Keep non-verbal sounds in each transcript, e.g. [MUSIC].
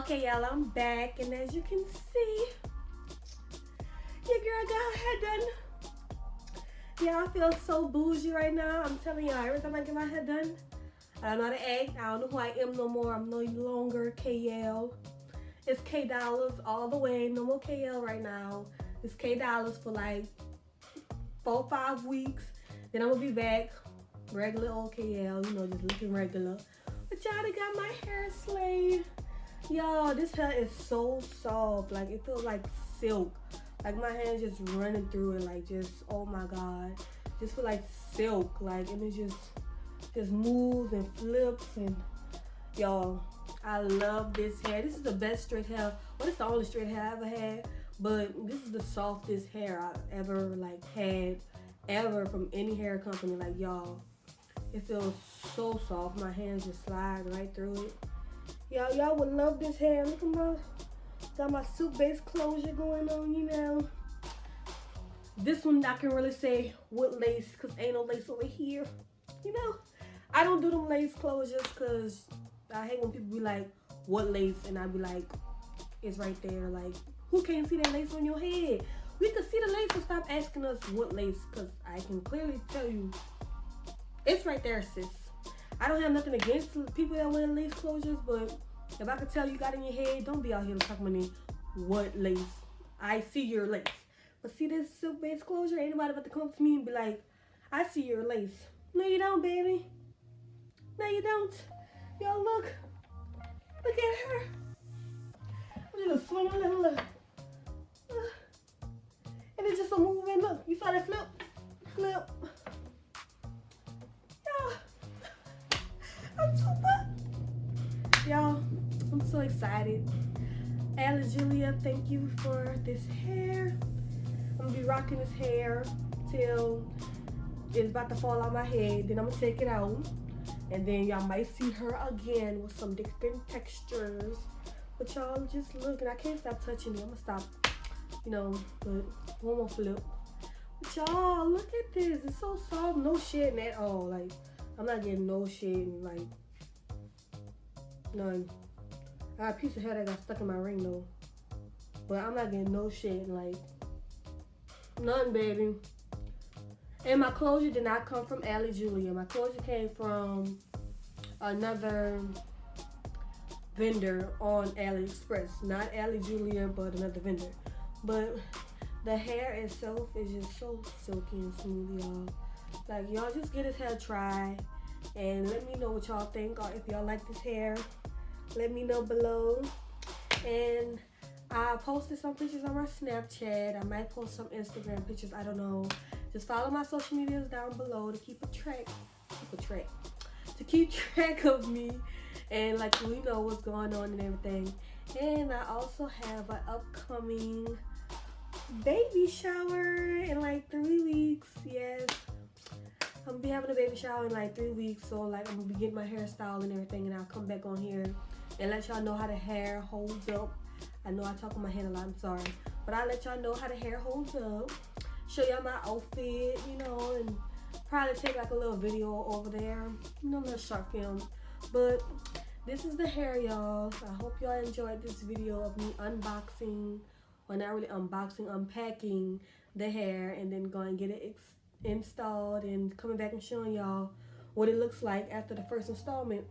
Okay, y'all, I'm back, and as you can see, your girl got her done. I feel so bougie right now. I'm telling y'all, every time I get my hair done, I don't know how to act. I don't know who I am no more. I'm no longer KL. It's K dollars all the way. No more KL right now. It's K dollars for like four, five weeks. Then I'm gonna be back, regular old KL, you know, just looking regular. But y'all got my hair slayed. Y'all, this hair is so soft. Like, it feels like silk. Like, my hands just running through it. Like, just, oh my God. Just feel like silk. Like, and it just, just moves and flips. And, y'all, I love this hair. This is the best straight hair. Well, it's the only straight hair I ever had. But this is the softest hair I've ever, like, had. Ever from any hair company. Like, y'all, it feels so soft. My hands just slide right through it. Y'all, y'all would love this hair. Look at my, got my silk base closure going on, you know. This one I can really say what lace, cause ain't no lace over here. You know, I don't do them lace closures cause I hate when people be like, what lace? And I be like, it's right there. Like, who can't see that lace on your head? We can see the lace and stop asking us what lace, cause I can clearly tell you, it's right there, sis. I don't have nothing against people that wear lace closures, but if I could tell you got in your head, don't be out here talking about me what lace. I see your lace. But see this silk base closure? Ain't nobody about to come to me and be like, I see your lace. No, you don't, baby. No, you don't. Y'all look. Look at her. I'm just a little look. And it's just a moving look. You saw that flip? Flip. Y'all, I'm so excited. Ali Julia, thank you for this hair. I'm gonna be rocking this hair till it's about to fall out my head. Then I'm gonna take it out. And then y'all might see her again with some different textures. But y'all just look, and I can't stop touching it. I'm gonna stop, you know, but one more flip. But y'all, look at this. It's so soft, no shedding at all. Like, I'm not getting no shedding, like, none. I got a piece of hair that got stuck in my ring though. But I'm not getting no shit. like, none, baby. And my closure did not come from Ali Julia. My closure came from another vendor on AliExpress. Not Ali Julia, but another vendor. But the hair itself is just so silky and smooth, y'all. Like, y'all just get his hair try and let me know what y'all think or if y'all like this hair. Let me know below. And I posted some pictures on my Snapchat. I might post some Instagram pictures. I don't know. Just follow my social medias down below to keep a track. Keep a track. To keep [LAUGHS] track of me and like we know what's going on and everything. And I also have an upcoming baby shower in like three weeks. Yes. I'm gonna be having a baby shower in like three weeks. So like I'm gonna be getting my hairstyle and everything and I'll come back on here and let y'all know how the hair holds up. I know I talk on my hand a lot, I'm sorry. But I'll let y'all know how the hair holds up. Show y'all my outfit, you know, and probably take like a little video over there. You know, a little short film. But this is the hair, y'all. I hope y'all enjoyed this video of me unboxing, or not really unboxing, unpacking the hair and then going get it installed and coming back and showing y'all what it looks like after the first installment.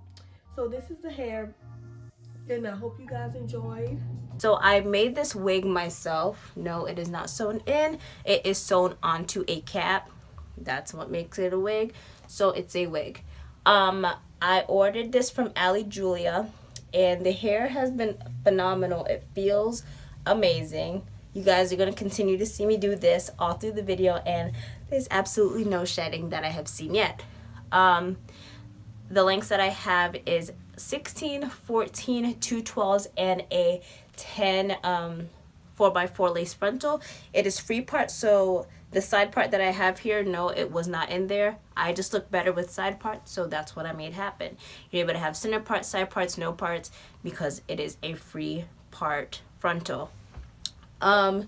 So this is the hair and I hope you guys enjoyed. So I made this wig myself. No, it is not sewn in. It is sewn onto a cap. That's what makes it a wig. So it's a wig. Um, I ordered this from Ali Julia and the hair has been phenomenal. It feels amazing. You guys are going to continue to see me do this all through the video and there's absolutely no shedding that I have seen yet. Um, the lengths that I have is 16, 14, 212s, and a 10 um, 4x4 lace frontal. It is free part, so the side part that I have here, no, it was not in there. I just look better with side parts, so that's what I made happen. You're able to have center parts, side parts, no parts, because it is a free part frontal. Um,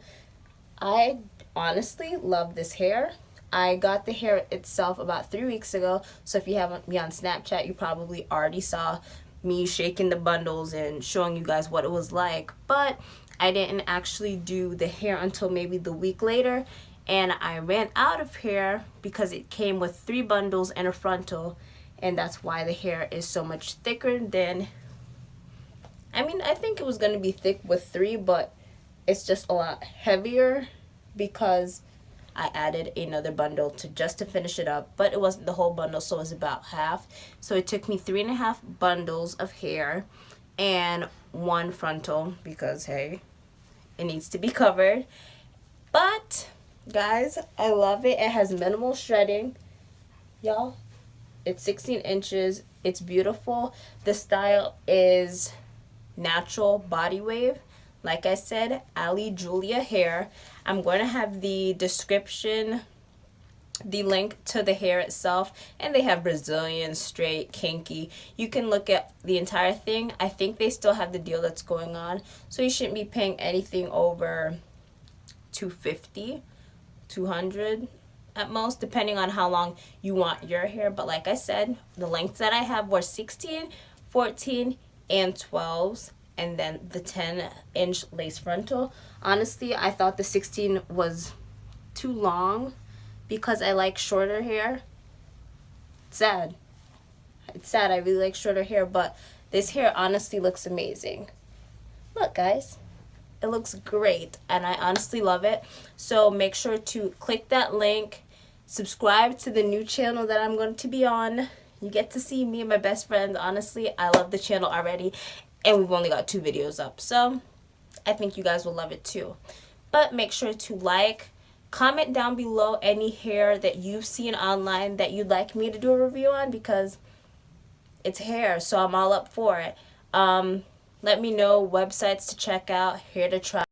I honestly love this hair. I got the hair itself about three weeks ago. So if you haven't me on Snapchat, you probably already saw me shaking the bundles and showing you guys what it was like. But I didn't actually do the hair until maybe the week later. And I ran out of hair because it came with three bundles and a frontal. And that's why the hair is so much thicker than... I mean, I think it was going to be thick with three, but it's just a lot heavier because I added another bundle to just to finish it up, but it wasn't the whole bundle, so it was about half. So it took me three and a half bundles of hair and one frontal because hey, it needs to be covered. But guys, I love it. It has minimal shredding. Y'all, it's 16 inches. It's beautiful. The style is natural body wave like I said, Ali Julia hair. I'm going to have the description, the link to the hair itself, and they have Brazilian, straight, kinky. You can look at the entire thing. I think they still have the deal that's going on, so you shouldn't be paying anything over 250 200 at most depending on how long you want your hair but like I said the lengths that I have were 16 14 and 12s and then the 10 inch lace frontal. Honestly, I thought the 16 was too long because I like shorter hair. It's sad. It's sad. I really like shorter hair, but this hair honestly looks amazing. Look, guys. It looks great, and I honestly love it. So make sure to click that link. Subscribe to the new channel that I'm going to be on. You get to see me and my best friend. Honestly, I love the channel already and we've only got two videos up so I think you guys will love it too. But make sure to like comment down below any hair that you've seen online that you'd like me to do a review on because it's hair so I'm all up for it. Um, let me know websites to check out hair to try